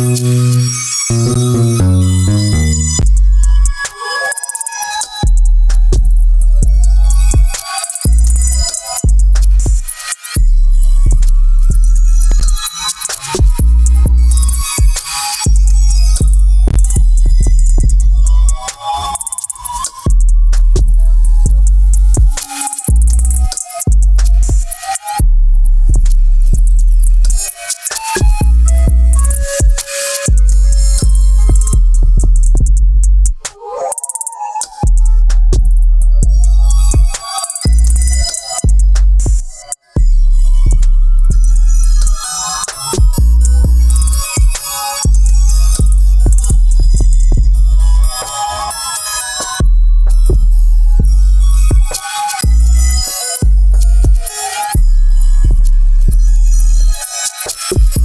Música you.